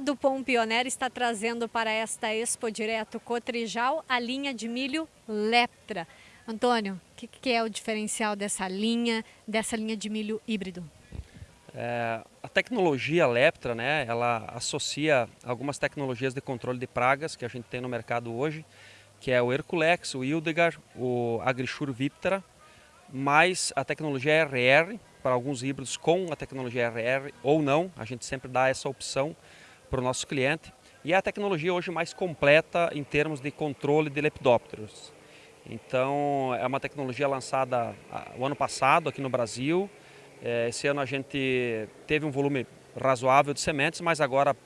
A Dupont Pioneer está trazendo para esta Expo Direto Cotrijal a linha de milho Leptra. Antônio, o que, que, é o diferencial dessa linha, dessa linha de milho híbrido? É, a tecnologia Leptra, né, ela associa algumas tecnologias de controle de pragas que a gente tem no mercado hoje, que é o Herculex, o Hildegard, o Agrisure Viptera, mais a tecnologia RR, para alguns híbridos com a tecnologia RR ou não, a gente sempre dá essa opção para o nosso cliente. E é a tecnologia hoje mais completa em termos de controle de lepidópteros. Então, é uma tecnologia lançada o ano passado aqui no Brasil. É, esse ano a gente teve um volume razoável de sementes, mas agora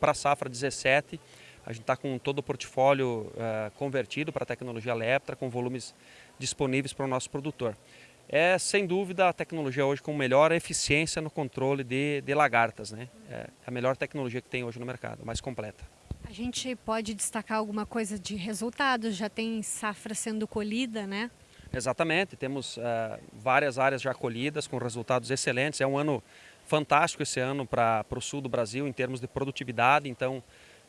para a safra 17, a gente está com todo o portfólio é, convertido para a tecnologia Leptra, com volumes disponíveis para o nosso produtor é sem dúvida a tecnologia hoje com melhor eficiência no controle de, de lagartas. Né? É a melhor tecnologia que tem hoje no mercado, mais completa. A gente pode destacar alguma coisa de resultados? Já tem safra sendo colhida, né? Exatamente, temos uh, várias áreas já colhidas com resultados excelentes. É um ano fantástico esse ano para o sul do Brasil em termos de produtividade, então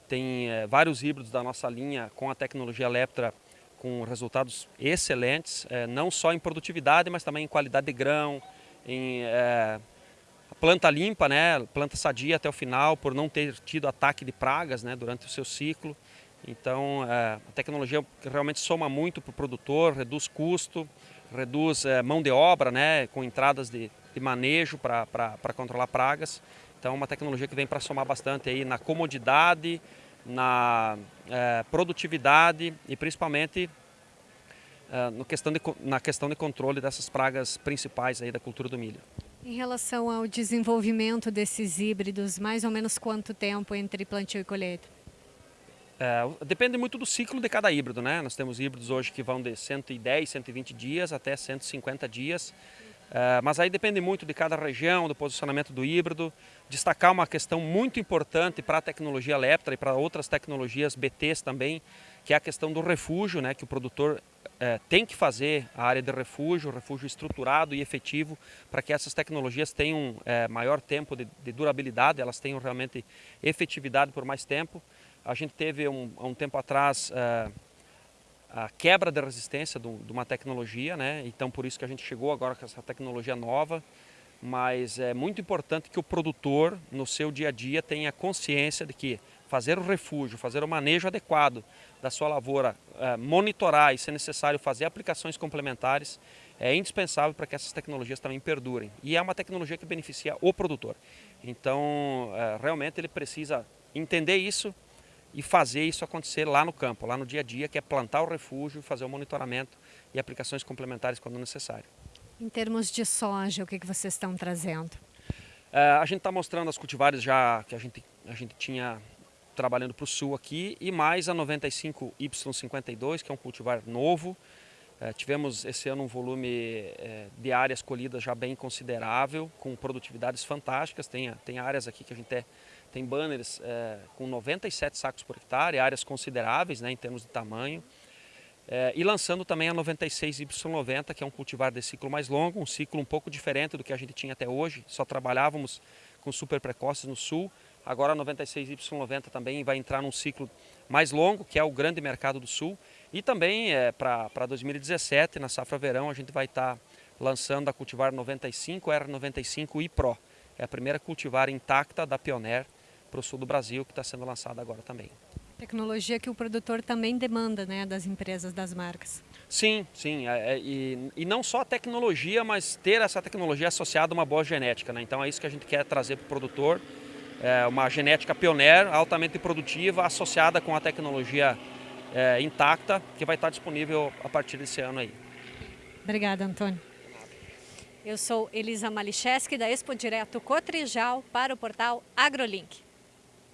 tem uh, vários híbridos da nossa linha com a tecnologia Leptra com resultados excelentes, é, não só em produtividade, mas também em qualidade de grão, em é, planta limpa, né, planta sadia até o final, por não ter tido ataque de pragas né, durante o seu ciclo. Então, é, a tecnologia realmente soma muito para o produtor, reduz custo, reduz mão de obra, né, com entradas de, de manejo para controlar pragas. Então, é uma tecnologia que vem para somar bastante aí na comodidade, na é, produtividade e principalmente é, no questão de, na questão de controle dessas pragas principais aí da cultura do milho. Em relação ao desenvolvimento desses híbridos, mais ou menos quanto tempo entre plantio e colheita? É, depende muito do ciclo de cada híbrido, né? Nós temos híbridos hoje que vão de 110, 120 dias até 150 dias. É, mas aí depende muito de cada região, do posicionamento do híbrido. Destacar uma questão muito importante para a tecnologia Leptra e para outras tecnologias BTs também, que é a questão do refúgio, né, que o produtor é, tem que fazer a área de refúgio, refúgio estruturado e efetivo, para que essas tecnologias tenham é, maior tempo de, de, durabilidade, elas tenham realmente efetividade por mais tempo. A gente teve um, um tempo atrás é, a quebra da resistência de uma tecnologia, né? então por isso que a gente chegou agora com essa tecnologia nova, mas é muito importante que o produtor, no seu dia a dia, tenha consciência de que fazer o refúgio, fazer o manejo adequado da sua lavoura, é, monitorar e, se necessário, fazer aplicações complementares, é indispensável para que essas tecnologias também perdurem. E é uma tecnologia que beneficia o produtor. Então, é, realmente ele precisa entender isso, e fazer isso acontecer lá no campo, lá no dia a dia, que é plantar o refúgio, fazer o monitoramento e aplicações complementares quando necessário. Em termos de soja, o que, que vocês estão trazendo? Uh, a gente está mostrando as cultivares já que a gente, a gente tinha trabalhando para o sul aqui e mais a 95Y52, que é um cultivar novo. Uh, tivemos esse ano um volume uh, de áreas colhidas já bem considerável, com produtividades fantásticas. Tem, tem áreas aqui que a gente é tem banners é, com 97 sacos por hectare, áreas consideráveis né, em termos de tamanho. É, e lançando também a 96Y90, que é um cultivar de ciclo mais longo, um ciclo um pouco diferente do que a gente tinha até hoje. Só trabalhávamos com super precoces no sul. Agora a 96Y90 também vai entrar num ciclo mais longo, que é o grande mercado do sul. E também é, para 2017, na safra verão, a gente vai estar tá lançando a cultivar 95 R95 e Pro. É a primeira cultivar intacta da Pioneer para o sul do Brasil, que está sendo lançada agora também. Tecnologia que o produtor também demanda, né, das empresas, das marcas. Sim, sim, é, é, e, e não só a tecnologia, mas ter essa tecnologia associada a uma boa genética. Né? Então é isso que a gente quer trazer para o produtor, é uma genética pioneira, altamente produtiva, associada com a tecnologia é, intacta, que vai estar disponível a partir desse ano aí. Obrigada, Antônio. Eu sou Elisa Malicheski, da Expo Direto Cotrijal, para o portal AgroLink.